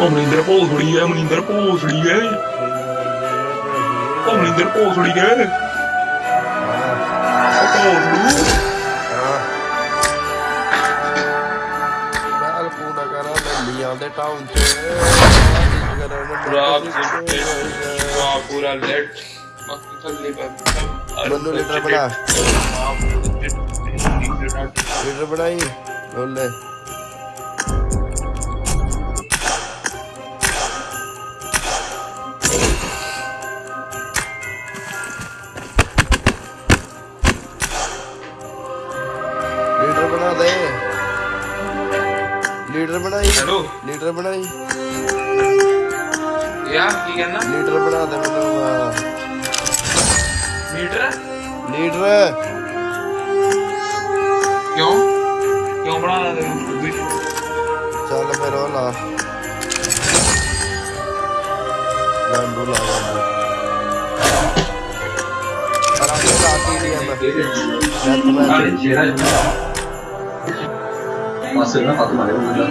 ਉਹ ਮਨਿੰਦਰ ਭੋਸੜੀ ਹੈ ਮਨਿੰਦਰ ਭੋਸੜੀ ਹੈ। ਉਹ ਭੋਸੜੀ ਹੈ ਟਾਊਨ ਚ ਰਾਤ ਦੇ ਪੂਰਾ ਲੈਟ ਮੈਨੂੰ ਲੀਟਰ ਬਣਾ। ਲੀਟਰ ਬਣਾਈ ਬੋਲੇ şeyler yok ama Master'ına Fatıma ile bulacağım.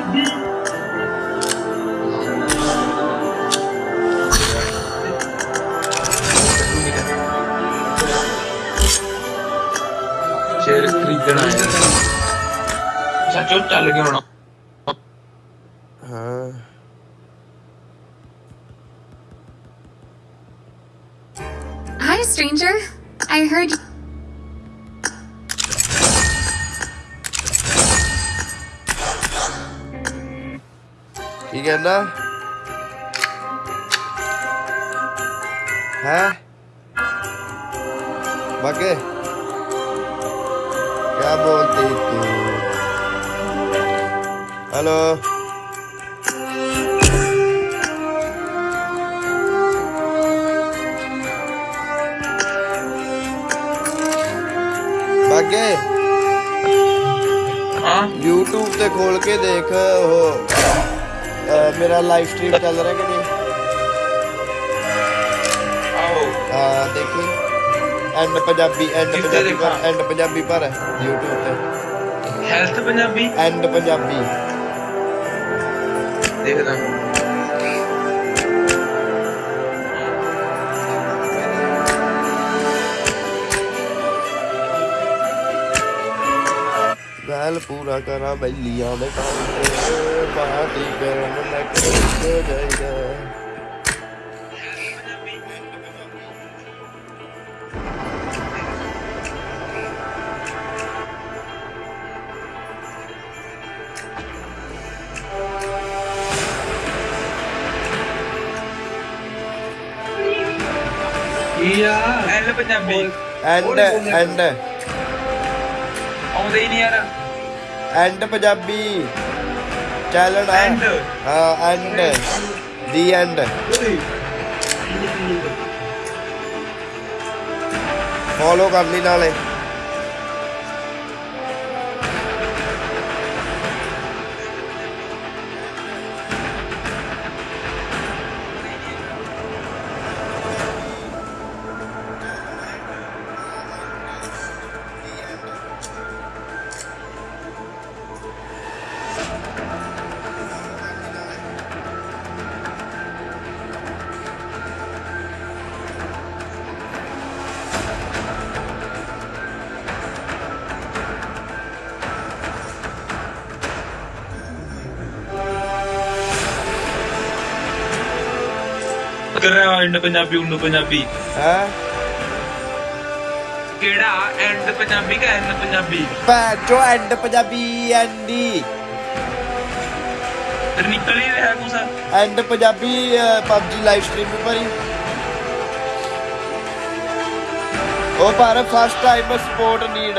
Share screen denied. Such a challenge. ना? है? बाकी? क्या बोलती तू? हेलो? हाँ? YouTube खोल के देख हो मेरा लाइव स्ट्रीम चल रहा है कि नहीं? देखिए। एंड पंजाबी एंड पंजाबी पर एंड पंजाबी पर है यूट्यूब पे। हेल्थ पंजाबी एंड पंजाबी देख रहा हूँ ਪੰਜਾਬੀ ਦੇਖਦਾ ਵੈਲ ਪੂਰਾ ਕਰਾਂ ਬੈਲੀਆਂ ਦੇ ਕੰਮ ਤੇ ਪਾਰਟੀ ਕਰਨ ਲੱਗ ਕੇ ਜਾਈਦਾ ਕੀ ਆ ਐਲ ਪੰਜਾਬੀ ਐਂਡ ਐਂਡ ਆਉਂਦੇ ਹੀ ਨਹੀਂ ਯਾਰ ਐਂਡ ਪੰਜਾਬੀ। ਚੈਨਲ ਆ End? ਹਾਂ ਐਂਡ ਦੀ ਐਂਡ ਫੋਲੋ ਕਰ ਲਈ ਨਾਲੇ। ਐਂਡ ਪੰਜਾਬੀ ਉੰਨੂ ਪੰਜਾਬੀ ਹੈ ਕਿਹੜਾ ਐਂਡ ਪੰਜਾਬੀ ਕਾ ਐਂਡ ਪੰਜਾਬੀ ਪੈਚੋ ਐਂਡ ਪੰਜਾਬੀ ਐਂਡੀ ਤੇ ਨਿਕਲ ਹੀ ਰਿਹਾ ਕੁਛ and Punjabi PUBG live stream ਵੀ ਭਰੀ ਉਹ ਪਰ ਫਸਟ ਟਾਈਮ ਸਪੋਰਟ ਨੀਡ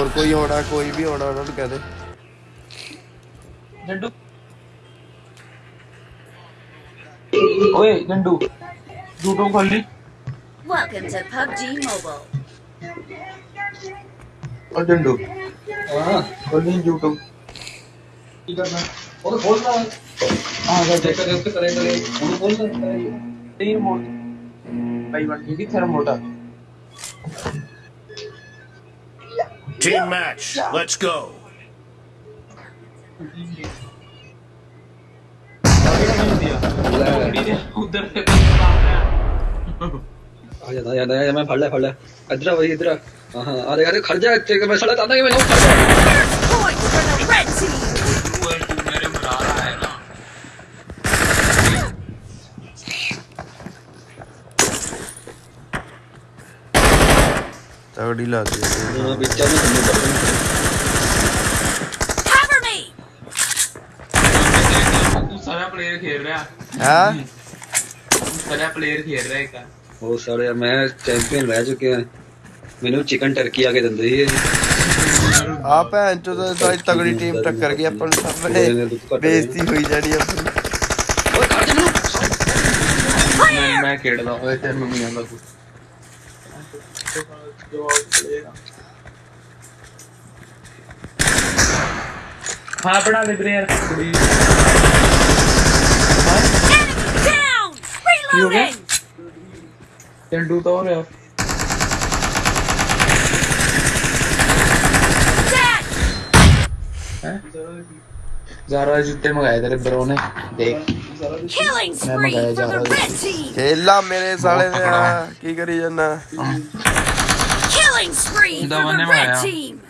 और कोई होना कोई भी होना उन्होंने कह दे डंडू ओए डंडू जूटो खोल ली वेलकम टू PUBG मोबाइल और डंडू हाँ खोल ली जूटो की करना और खोलना हाँ अगर चेक करे करे करें करें और तीन मोड भाई वन की थर्मोटा Team match. Let's go. आ जा आ जा मैं फड़ ले फड़ ले। इधर वही इधर हाँ अरे अरे खड़ जा तेरे को मैं सड़ा था ना कि मैं खड़ जा ਤਗੜੀ ਲੱਗਦੀ ਹੈ ਹਾਂ ਵਿੱਚ ਆ ਨੂੰ ਤੁਹਾਨੂੰ ਪਤਾ Cover me. तू सारा प्लेयर खेल रहा है ਹਾਂ तू सारा प्लेयर खेल रहा है का ਉਹ ਸਾਲੇ ਯਾਰ ਮੈਂ ਚੈਂਪੀਅਨ ਰਹਿ ਚੁੱਕਿਆ ਮੈਨੂੰ ਚਿਕਨ ਟਰਕੀ ਆ ਕੇ ਦਿੰਦੇ ਸੀ ਇਹ ਆ ਭੈਣ ਚੋ ਤਾਂ ਸਾਰੀ ਤਗੜੀ ਟੀਮ ਟੱਕਰ ਗਈ ਆਪਾਂ ਨੂੰ ਸਾਹਮਣੇ ਬੇਇੱਜ਼ਤੀ ਹੋਈ ਜਾਣੀ ਆਪਣੀ ਓਏ ਖੜ ਜਾ ਮੈਨੂੰ मैं मैं खेल रहा हूं तेरे में तो जूते मंगाए तेरे ब्रो ने। देख। मैं मंगाया जारा खेला मेरे साले ने की करी जाना। हाँ। Killing spree for the red team!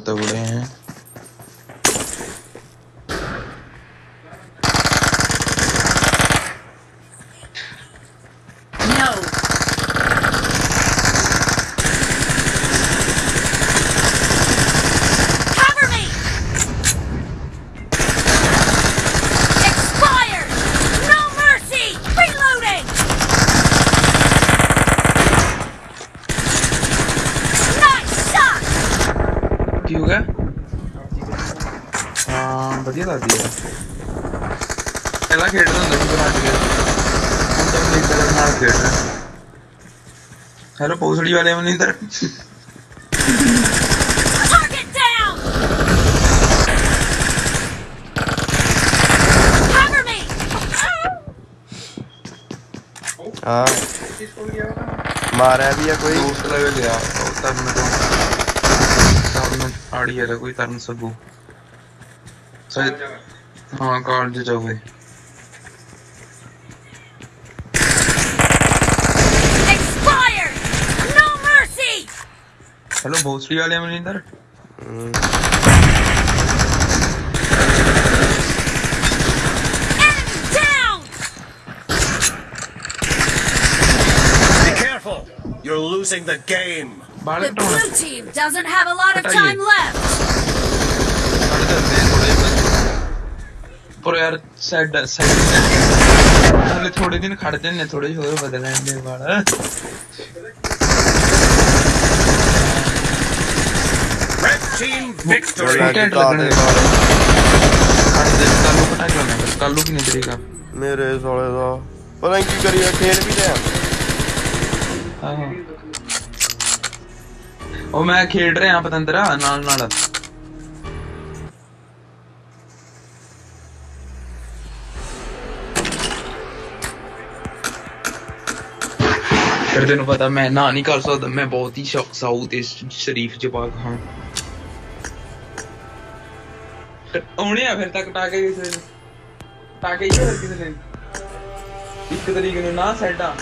Santa Julia. गोली वाले में इधर मारा भी है कोई? दूसरा भी गया। तरन को तरन आड़ी है तो कोई तरन सबू हाँ कार जो जाओगे। ਹੈਲੋ ਭੋਸੜੀ ਵਾਲੇ Maninder Enemy down! Be careful. You're losing the game. Ball The ਘਟਾਉਣਾ blue team doesn't have a lot of What are time you? left. ਖੜ ਜਾਂਦੇ ਥੋੜੇ ਪਰ ਯਾਰ ਸਾਈਡ ਸਾਈਡ ਹਲੇ ਥੋੜੇ ਦਿਨ ਖੜ ਜਾਂਦੇ ਥੋੜੇ ਜਿਹੇ ਹੋਰ ਬਦਲ ਲੈਂਦੇ ਵਾਲ Team victory. मेरे साले दा। पता नहीं क्यों करिए खेल भी रहे हाँ, हाँ। ओ मैं खेल रहे हैं पतंदरा नाल नाल। फिर तेन पता मैं ना नहीं कर सकता मैं बहुत ही साउथ शरीफ जवाक हाँ। ਆਉਣੇ ਆ ਫਿਰ ਤੱਕ ਟਾਕੇ ਕਿਸੇ ਨੇ ਟਾਕੇ ਹੀ ਹੋਰ ਕਿਸੇ ਨੇ ਇੱਕ ਤਰੀਕ ਨੂੰ ਨਾ ਸੈਡਾ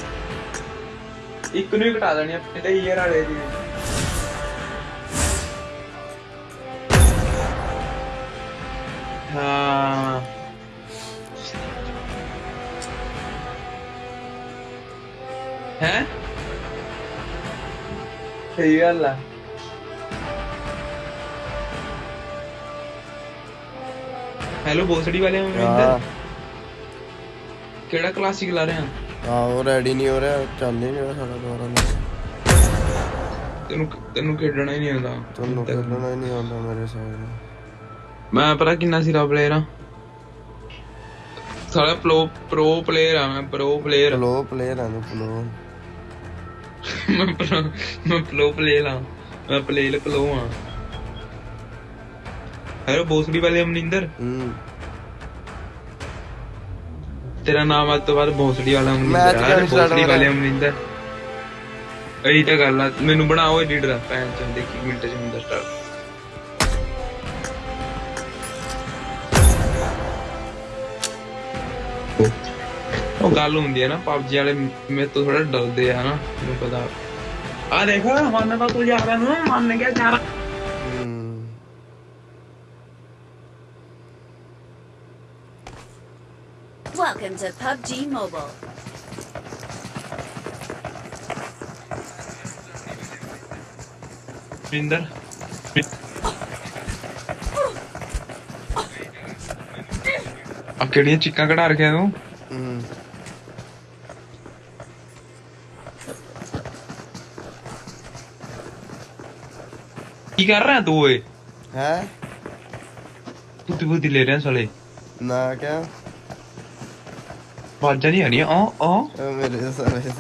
ਇੱਕ ਨੂੰ ਹੀ ਘਟਾ ਦੇਣੀ ਆ ਤੇ ਈਅਰ ਵਾਲੇ ਦੀ ਹਾਂ ਹੈ ਸਹੀ ਗੱਲ ਆ ਹੈਲੋ ਬੋਸੜੀ ਵਾਲੇ ਹਾਂ ਮਨਿੰਦਰ ਕਿਹੜਾ ਕਲਾਸਿਕ ਲਾ ਰਹੇ ਆ? ਹਾਂ ਉਹ ਰੈਡੀ ਨਹੀਂ ਹੋ ਰਿਹਾ ਚੱਲ ਹੀ ਨਹੀਂ ਸਾਡਾ ਦੁਆਰਾ ਨਾਲ ਤੈਨੂੰ ਤੈਨੂੰ ਖੇਡਣਾ ਹੀ ਨਹੀਂ ਆਉਂਦਾ। ਤੁਹਾਨੂੰ ਖੇਲਣਾ ਹੀ ਨਹੀਂ ਆਉਂਦਾ ਮੇਰੇ ਨੂੰ। ਮੈਂ ਪਤਾ ਕਿੰਨਾ ਸਿਰਾ ਪਲੇਅਰ ਆ। ਸਾਲਾ ਪ੍ਰੋ ਪ੍ਰੋ ਪਲੇਅਰ ਆ ਮੈਂ ਪ੍ਰੋ ਪਲੇਅਰ ਪਲੋ ਪਲੇਅਰ ਆ ਮੈਂ pro- ਮੈਂ ਪ੍ਰੋ ਪਲੇਅਰ ਆ। ਮੈਂ ਪਲੇਅਰ ਪਲੋ ਆ। ਹੈਲੋ ਬੋਸੜੀ ਵਾਲੇ ਅਮਨਿੰਦਰ। ਹੂੰ। ਤੇਰਾ ਨਾਮ ਅੱਜ ਤੋਂ ਬਾਅਦ ਬੋਸੜੀ ਵਾਲਾ ਆ start ਬੋਸੜੀ ਵਾਲੇ ਰਿਹਾ? ਅਮਨਿੰਦਰ। ਇਹੀ ਤਾਂ ਗੱਲ ਆ ਮੈਨੂੰ ਬਣਾਓ ਐਡੀਟਰ ਭੈਣ ਚੋਂ ਦੇਖੀ ਮਿੰਟ ਚ ਹੁੰਦਾ ਸਟਾਰਟ ਉਹ ਗੱਲ ਹੁੰਦੀ ਹੈ ਨਾ ਪਬਜੀ ਵਾਲੇ ਮੇਰੇ ਤੋਂ ਥੋੜਾ ਡਰਦੇ ਆ ਨਾ ਮੈਨੂੰ ਪਤਾ। ਆ ਦੇਖ ਮੰਨ ਤਾਂ ਤੂੰ ਜਾ ਰਿਹਾ ਨੂੰ ਮੰਨ ਗਿਆ ਜਾ Welcome to PUBG Mobile. Minder. केड़िया चिक्का कड़ा रखे तू की कर रहा है तू ओए हैं बुद्धि ले रहे हैं साले ना क्या Madeni yani aa aa. Ömer'iz Ömer'iz.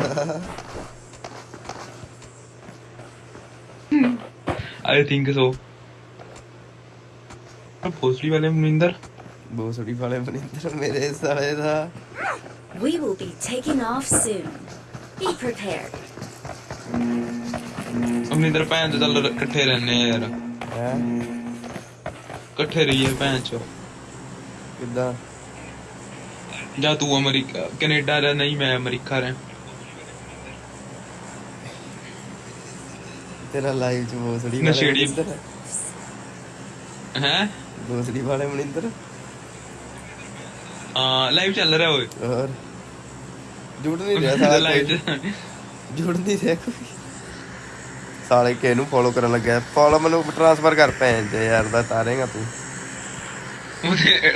I think so. भोसड़ी वाले मनिंदर भोसड़ी वाले मनिंदर मेरे साले था We will be taking off soon. Be prepared. Maninder भैन तो चल इकट्ठे रहने यार हैं इकट्ठे रहिए भैन चो किदा ਜਾਂ ਤੂੰ ਅਮਰੀਕਾ ਕੈਨੇਡਾ ਰਹਿ ਨਹੀਂ ਮੈਂ ਅਮਰੀਕਾ ਰਹਿ। ਤੇਰਾ ਲਾਈਵ ਚ ਬੋਸੜੀ ਨਸ਼ੇੜੀ। ਹੈ। ਬੋਸੜੀ ਵਾਲੇ ਬਨਿੰਦਰ ਆ ਲਾਈਵ ਚੱਲ ਰਿਹਾ ਓਏ। ਹੋਰ? ਜੁੜ ਨਹੀਂ ਰਿਹਾ ਸਾਲਾ। ਲਾਈਵ ਜੁੜ ਨਹੀਂ ਰਿਹਾ ਕੋਈ। ਸਾਲੇ ਕੇ ਨੂੰ ਫੋਲੋ ਕਰਨ ਲੱਗਿਆ ਫੋਲੋ ਮੈਨੂੰ ਟ੍ਰਾਂਸਫਰ ਕਰ ਭੈਣ ਤੇ ਯਾਰ ਦਾ ਤਾਰੇਗਾ ਤੂੰ।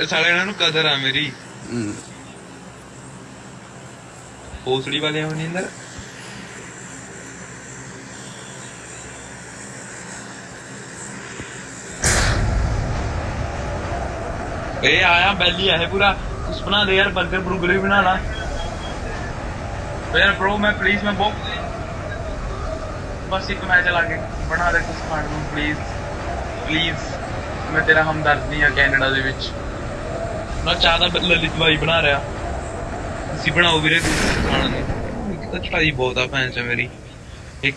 ਸਾਲੇ ਇਹਨਾਂ ਨੂੰ ਕਦਰ ਆ ਮੇਰੀ। भोसड़ी वाले हैं मनिंदर ए, आया, बैली है पूरा। कुछ बना दे यार बर्गर बुर्गर भी बनाना यार ब्रो मैं प्लीज़ मैं बहुत बस एक मैं चला के बना दे कुछ खान ਨੂੰ ਪਲੀਜ਼ ਪਲੀਜ਼ ਮੈਂ ਤੇਰਾ ਹਮਦਰਦੀ ਆ ਕੈਨੇਡਾ ਦੇ ਵਿੱਚ ਮੈਂ ਚਾਹ ਦਾ ਲਲਿਤ ਬਾਈ ਬਣਾ ਰਿਹਾ ਤੁਸੀਂ ਬਣਾਓ ਵੀਰੇ ਤੁਸੀਂ man. That's why you both are fans, Mary. He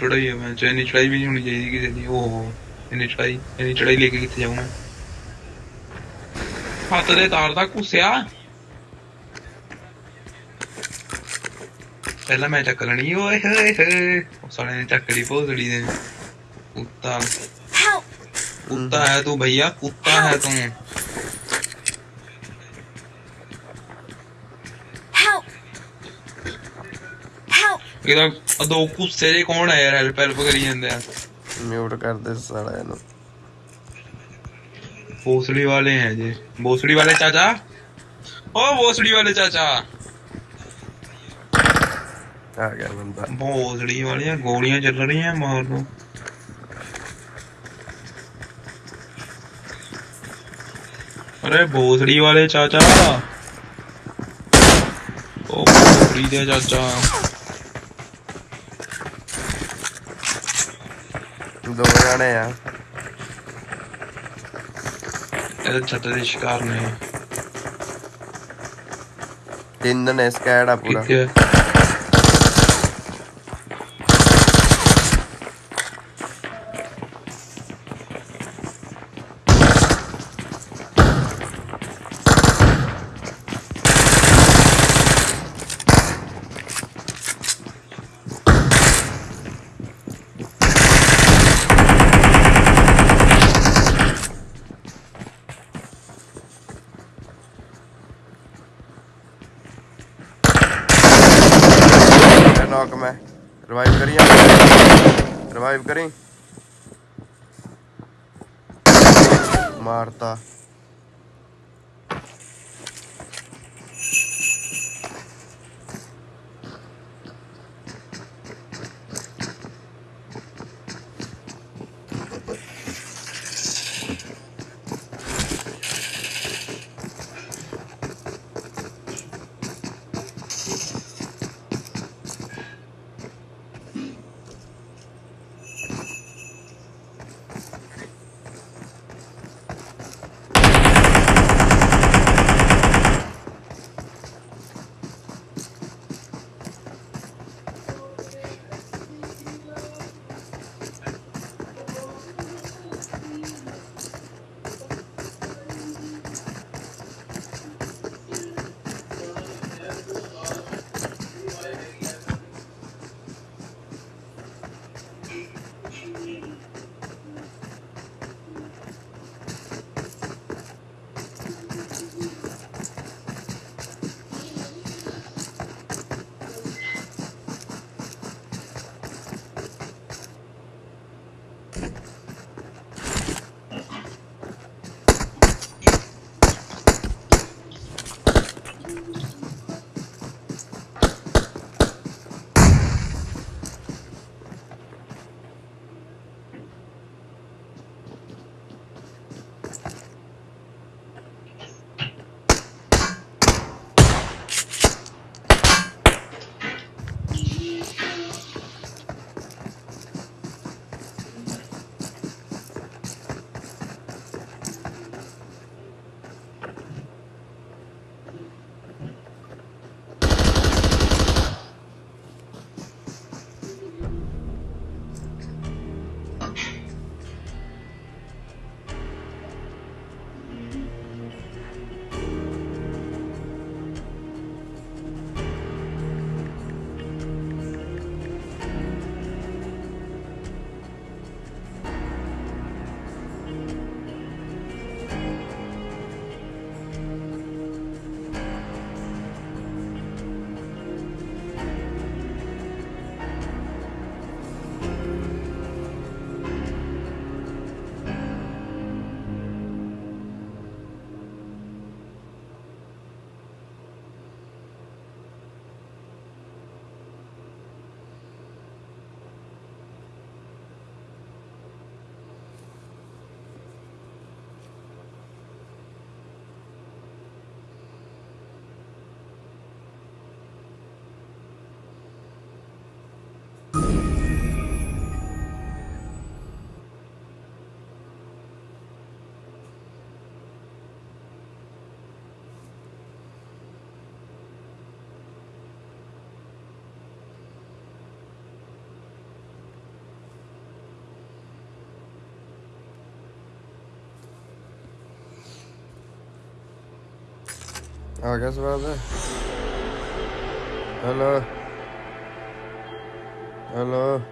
चढ़ाई है मैं चैनी चढ़ाई भी नहीं होनी चाहिए कि ओ हो इन्हें चढ़ाई इन्हें चढ़ाई लेके कितने जाऊँ मैं। फातर है तार था कुछ पहला मैं चक्कर नहीं ओए हे हे साले ने चक्करी पोसड़ी ने कुत्ता। कुत्ता है तू भैया कुत्ता है तू। ਇਹਦਾ ਆਹ ਦੋ ਕੁੱਸੇ ਜੇ ਕੌਣ ਹੈ ਯਾਰ ਹੈਲਪ ਹੈਲਪ ਕਰੀ ਜਾਂਦੇ ਆ ਮਿਊਟ ਕਰ ਦੇ ਸਾਲਾ ਇਹਨੂੰ भोसड़ी वाले हैं जी भोसड़ी वाले चाचा ओ भोसड़ी वाले चाचा ਆ ਗਿਆ ਬੰਦਾ भोसड़ी वाली गोलियां चल रही हैं मार दो अरे भोसड़ी वाले चाचा ओ भोसड़ी दे चाचा ਦੋ ਜਾਣੇ ਆ ਇਹਦੇ ਛੱਤ ਦੇ ਸ਼ਿਕਾਰ ਨੇ ਤਿੰਨ ਨੇ ਸਕੈਡ ਆ ਪੂਰਾ Oh, I guess about that. Hello. Hello.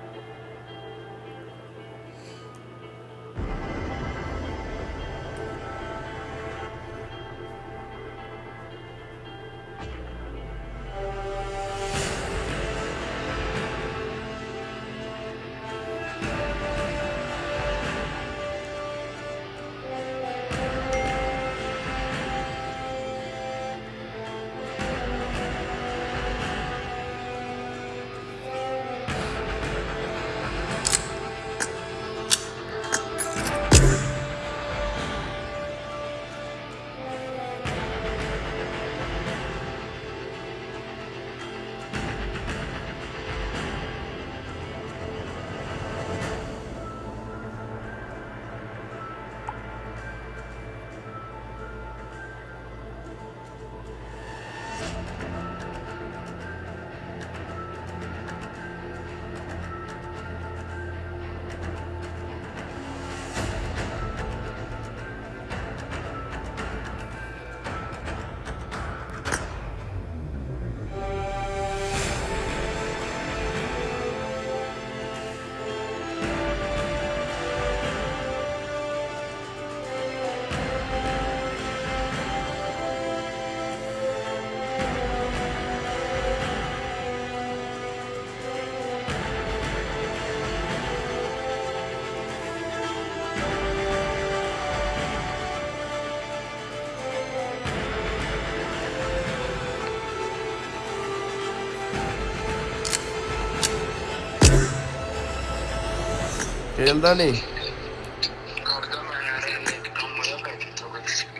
ਖੇਲਦਾ ਨਹੀਂ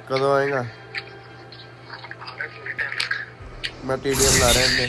ਕਦੋਂ ਆਏਗਾ? ਮੈਂ ਟੀਡੀਐਮ ਲਾ ਰਿਹਾ ਇਹਨੇ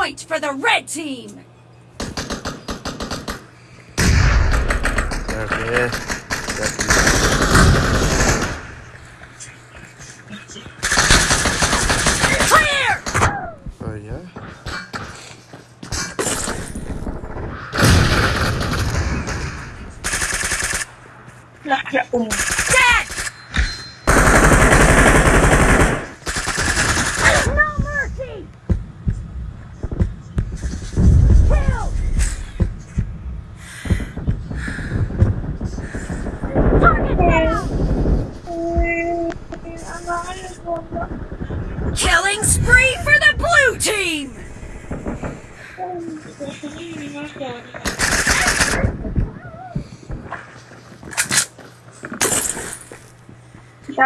point for the red team. Okay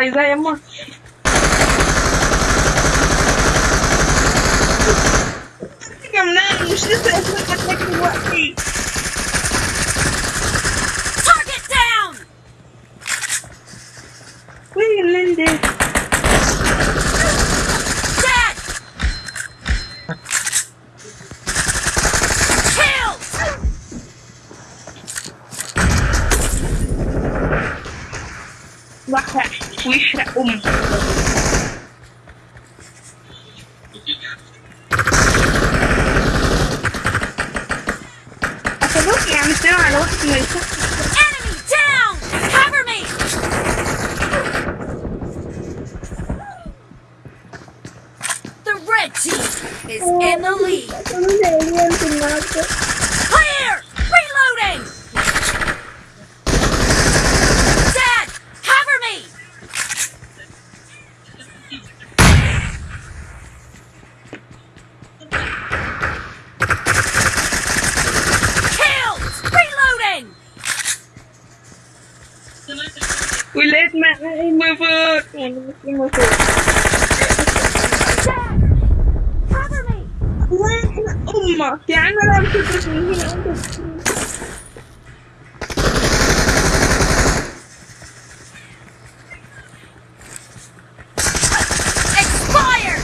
raíz de ahí hemos Expired!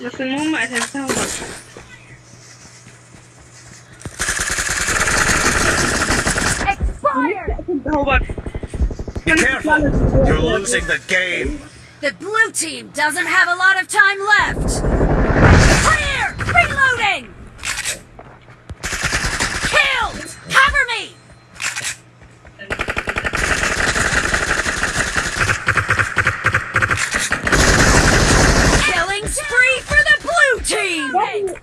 Lo que mama has done was. Be careful! You're losing the game! The blue team doesn't have a lot of time left! Clear! Reloading!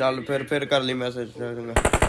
ਚੱਲ ਫਿਰ ਫਿਰ ਕਰ ਲਈ message ਚੰਗਾ।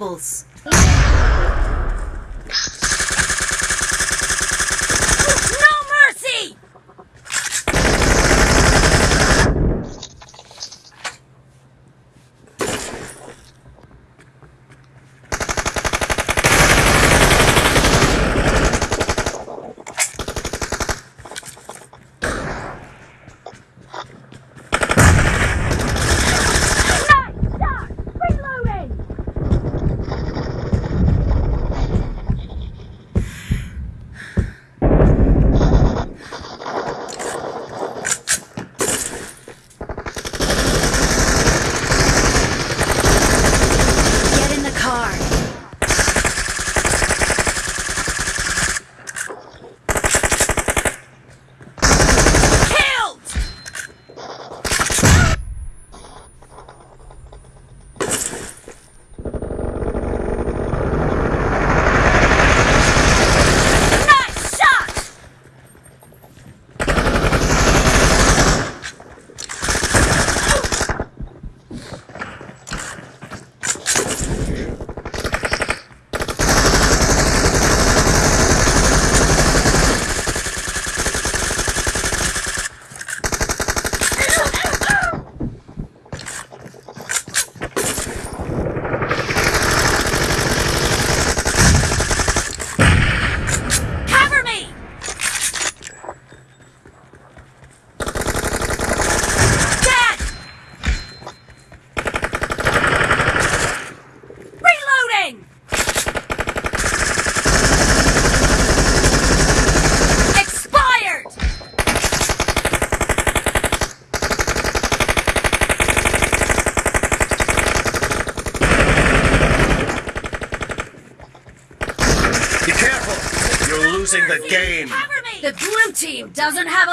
troubles. doesn't have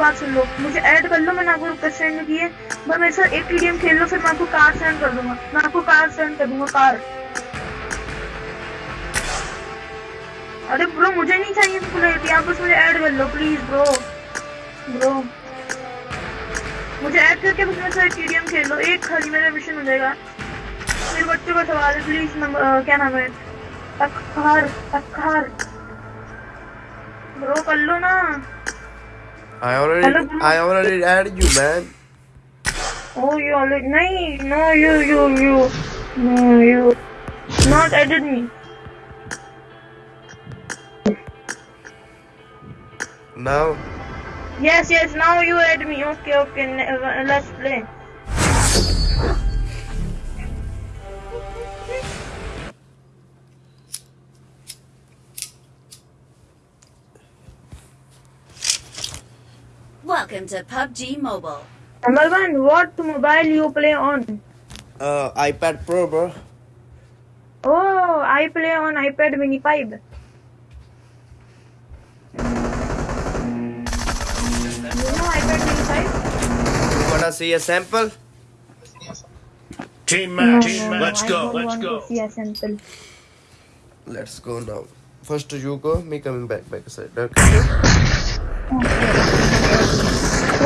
बात सुन लो। मुझे add कर लो, मैंने आपको रिक्वेस्ट सेंड की है बस मेरे साथ एक टीडीएम खेल लो, फिर मैं आपको कार सेंड कर दूँगा। मैं आपको कार सेंड कर दूँगा कार अरे ब्रो मुझे नहीं चाहिए पॉपुलैरिटी आप बस मुझे ऐड कर लो प्लीज़ ब्रो ब्रो मुझे ऐड करके बस मेरे साथ टीडीएम खेल लो। एक खाली मेरा मिशन हो जाएगा। मेरे बच्चों का सवाल है प्लीज़ नंबर क्या नाम है? अखार अखार ब्रो कर लो ना। I already Hello. I already added you man. Oh, you already नहीं no you you you no you not added me Now yes yes now you add me okay okay uh, let's play Welcome to PUBG Mobile. number one what mobile you play on uh, iPad Pro bro. oh I play on iPad mini 5 you know iPad mini 5 You wanna see a sample? Team no, match. no, no, Let's I go. don't Let's want go. to see a sample Let's go now. First you go, me coming back back side. Okay.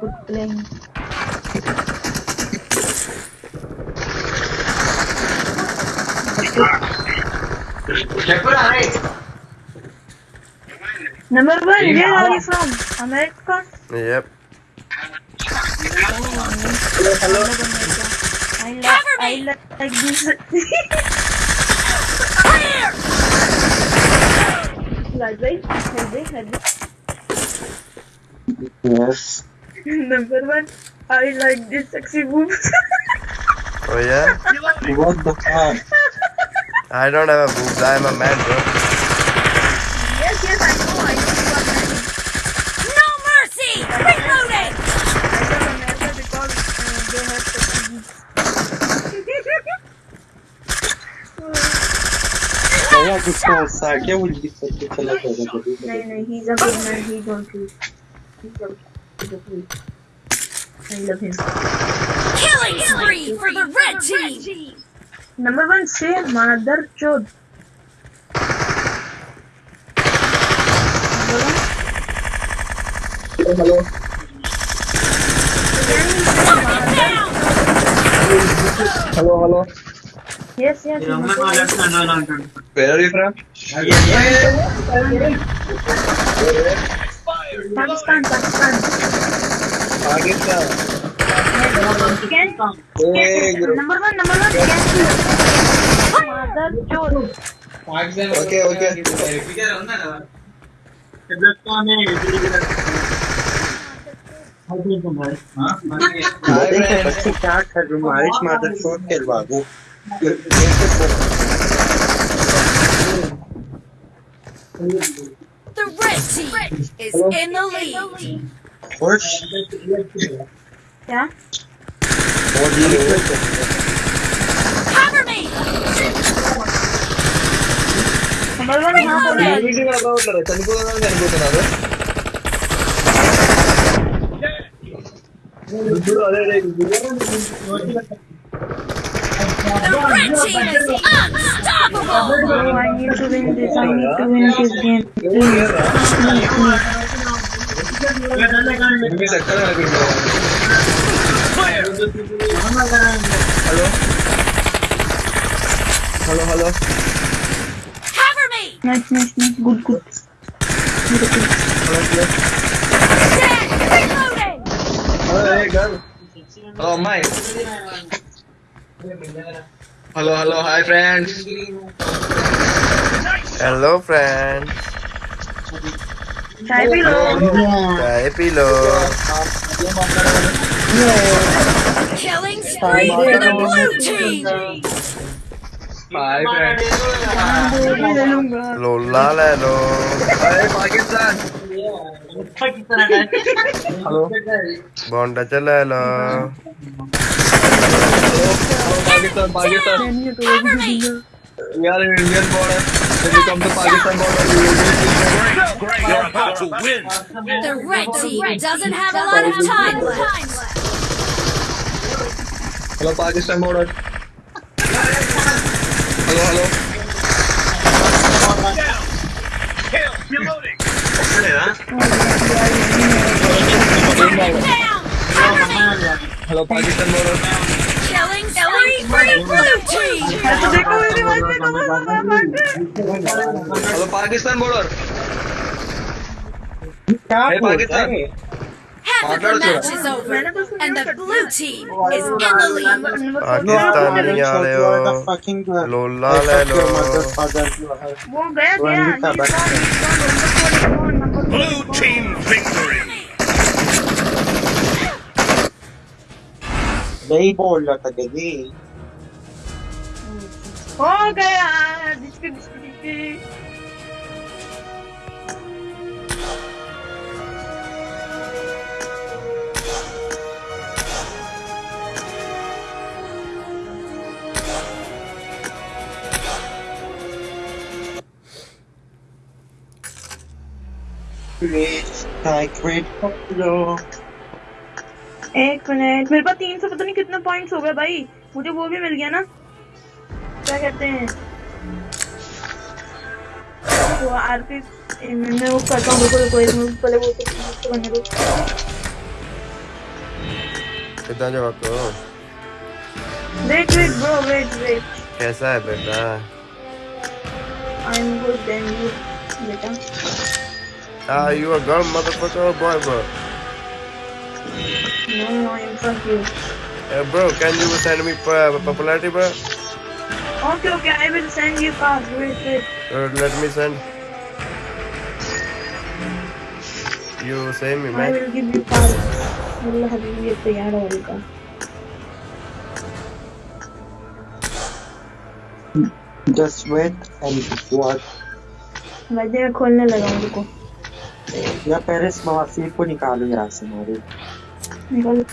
good playing. Number one, where are you from? America? Yep. Hello, I like, Cover I me. like, like this. Clear. Like this, like this, like this. Yes. Number one, I like this sexy boobs. Oh yeah? What the fuck? I don't have a boobs. I am a man, bro. yes, yes, I know, I know you are married. No mercy. Reloading. I love America because uh, they have sexy boobs. भैया गुस्सा गुस्सा क्या वो जी सब चला जाएगा नहीं नहीं he's a good man he don't lose he's I love him. Killing spree for the red team! Number one, say mother chod. Hello? Hello? Hello, hello. Yes, yes. Yes. Where are you from? Yes, yes. Number one can mother chod Okay, okay. बच्चे क्या कर रहे हो आयुष मादर छोड़ के बाबू The red team is in the lead. Torch? Yeah? Cover me! చనిపోతున్నాడు అదే the red team is unstoppable! I need to win this, I need to win this game. Hello? Hello, hello. Cover me! Nice, nice, nice. Good, good. Hello, hello. Stand! Reloading! Oh, hey, Hello, hello, hi friends. Hello friends. Chai Pilo. Chai Pilo. Killing spree for the blue team. Hi friends. Lola lelo. Hey Pakistan. Pakistan. Hello. Bonda chala lo. Pakistan Pakistan Cover me. We are in Indian border. When you come to Pakistan border, you will be You're about to win. The red team doesn't have a lot of time left. Hello, Pakistan border. Hello, hello. Kill. Reloading. Down. Cover me. Hello, Pakistan border. Killing spree for the blue team. तो देखो मेरे बाद में कमर कमर Hello, Pakistan border. Hey, Pakistan. Half of the match is over, and the blue team is in the lead. Pakistani वाले हो लोला ले लो वो गया गया He's gone, he's label na taga-gay. Oh, kaya! Disco, disco, disco! Like red, popular. एक minute मेरे पास तीन सौ पता नहीं कितने पॉइंट्स हो गए भाई। मुझे वो भी मिल गया ना। क्या कहते हैं? वो आरपी मैं वो करता हूँ रुको एक पहले वो तो करने दो कितना जवाब को wait wait bro wait wait कैसा है बेटा? I am good then you बेटा। Ah, you a girl, motherfucker, or boy, bro? No I am from you Hey, bro, can you send me uh, popularity, bro? Okay okay I will send you card wait wait Or let me send. You send me, man. Will give you card अल्लाह हबीबी ये तैयार हो रही का just wait and what भाई मैं खोलने लगा हूँ रुको या पहले इस मवासी को निकालो यहाँ से मेरे 이걸로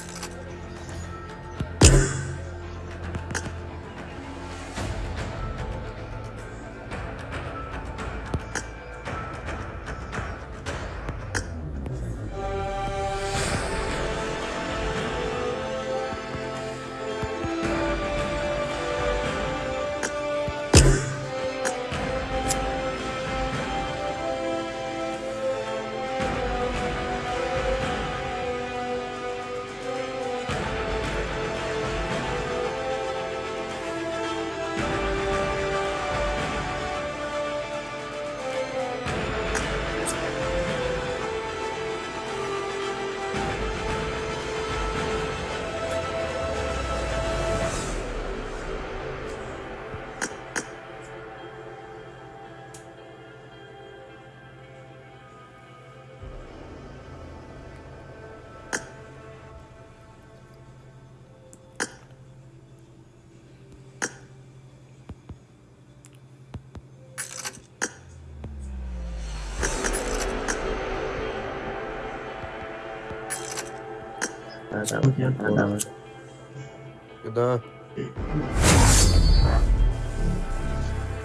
Куда?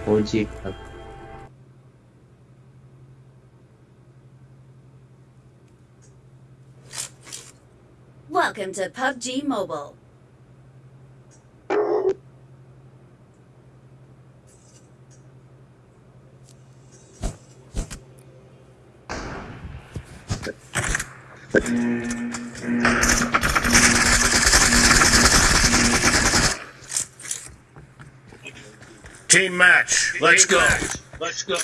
Уйди. Welcome to PUBG Mobile. Team match. Let's Team go. Match. Let's go.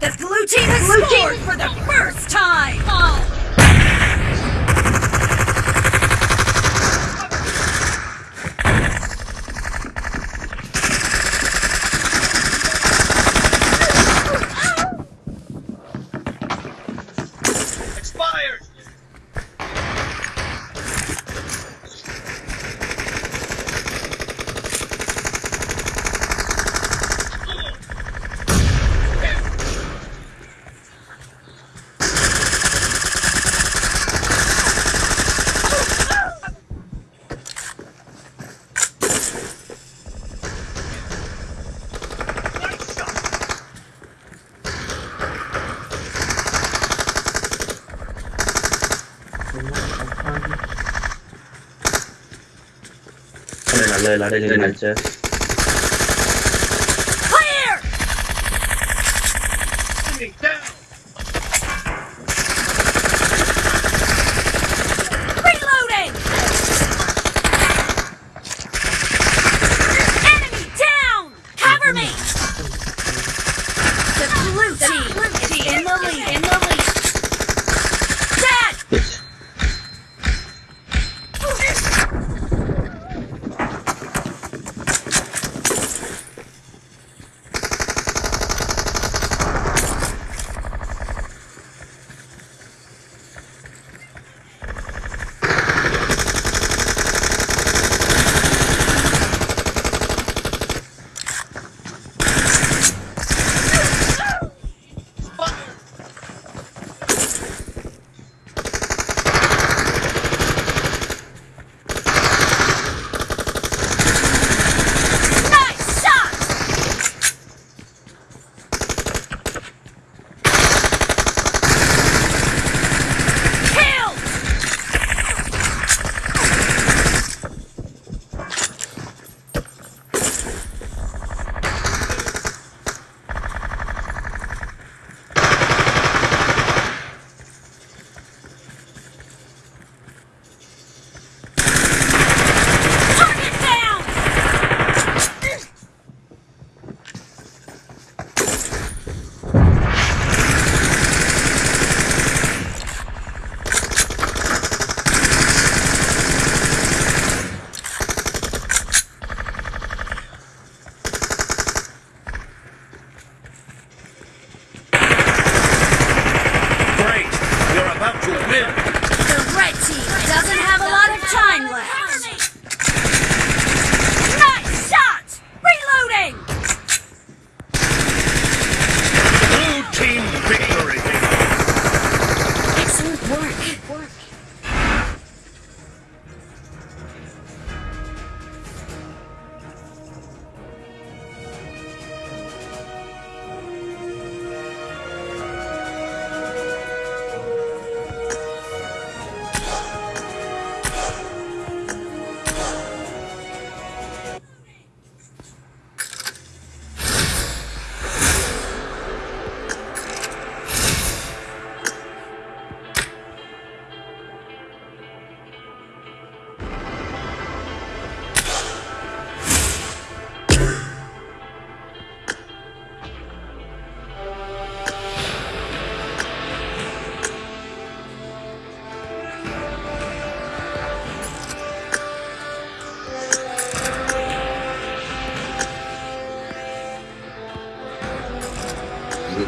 The blue team has scored for the Legend Manchester.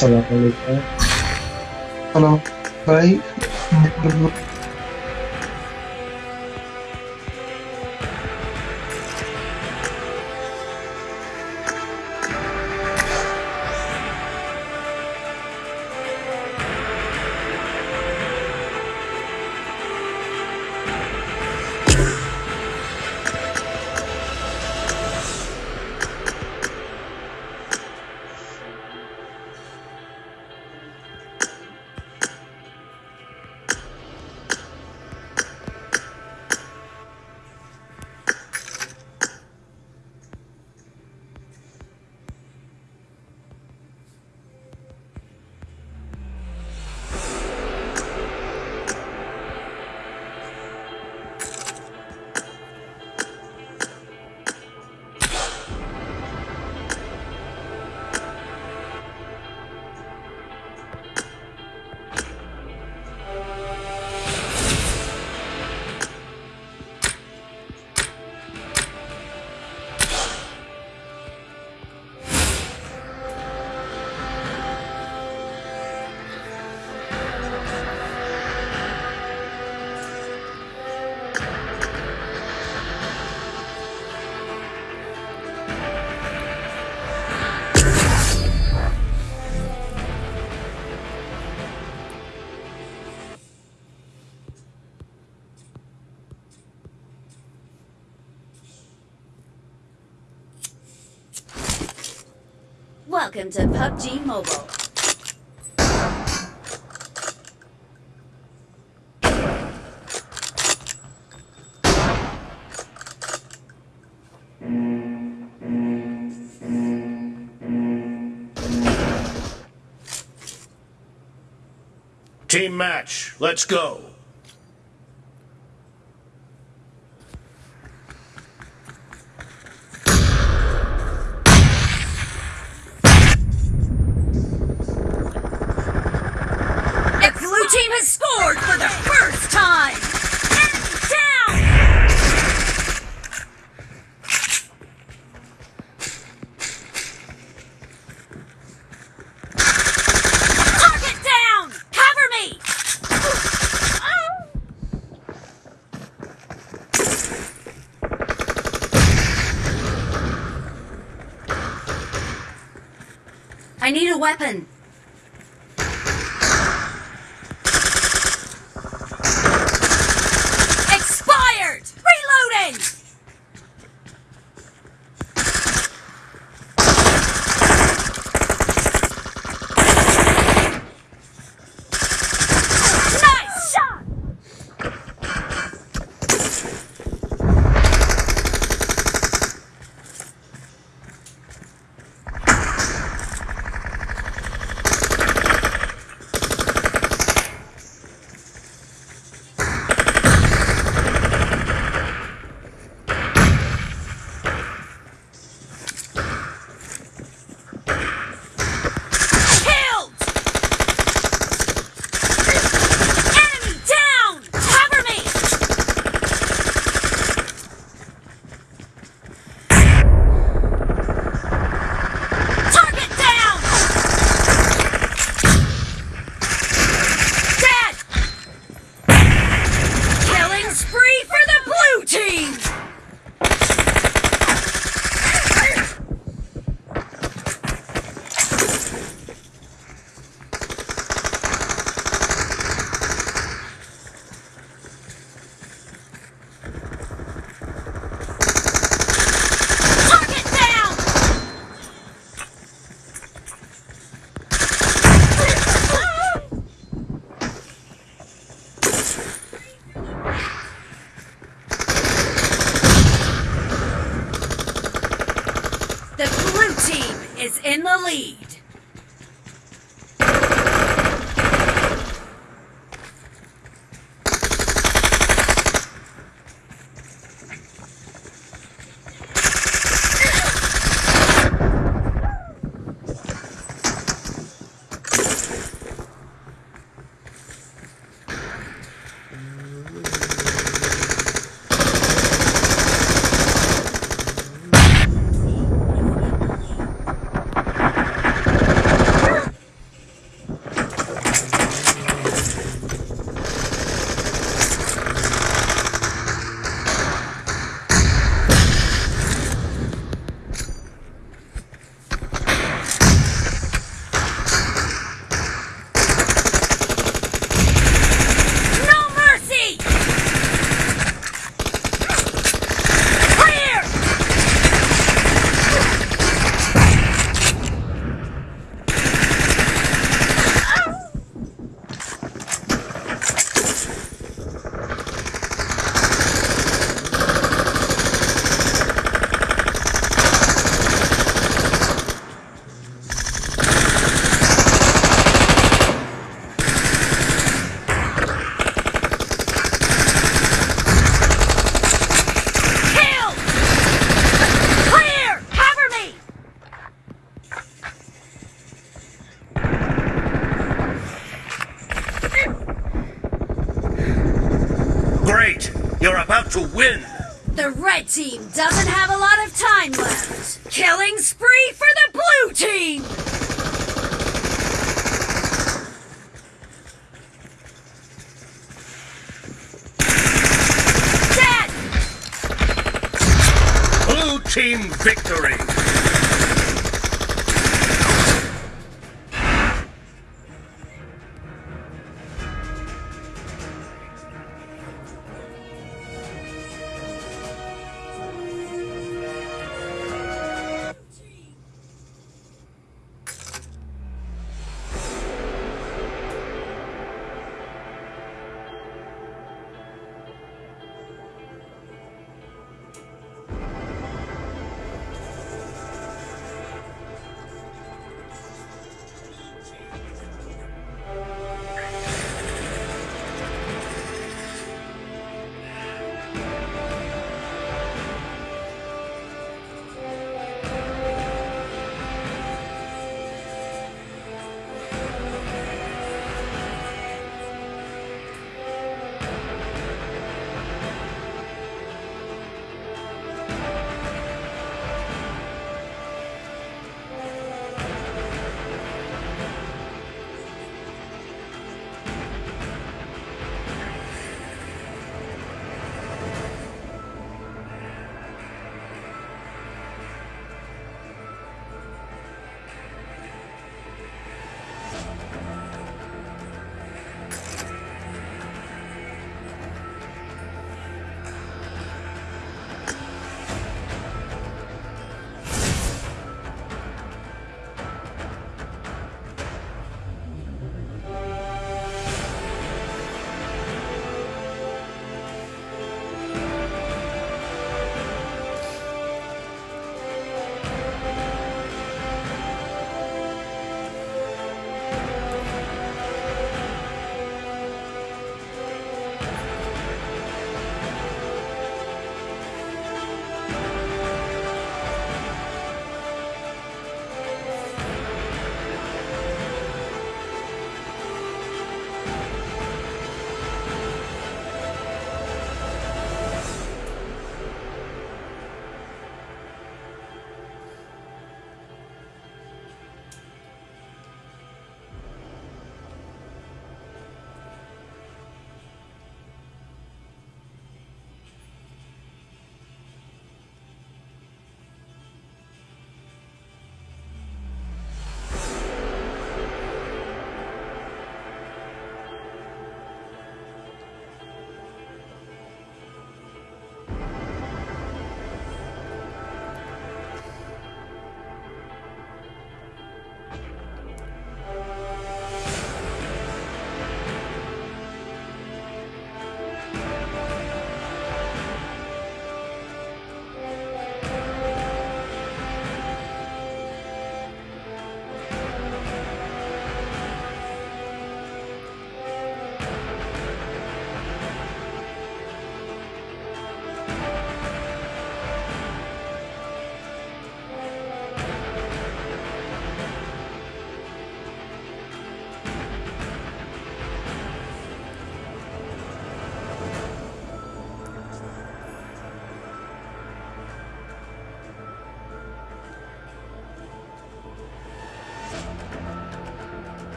सलाम अलैकुम हेलो भाई Welcome to PUBG Mobile. Team match, let's go. weapon.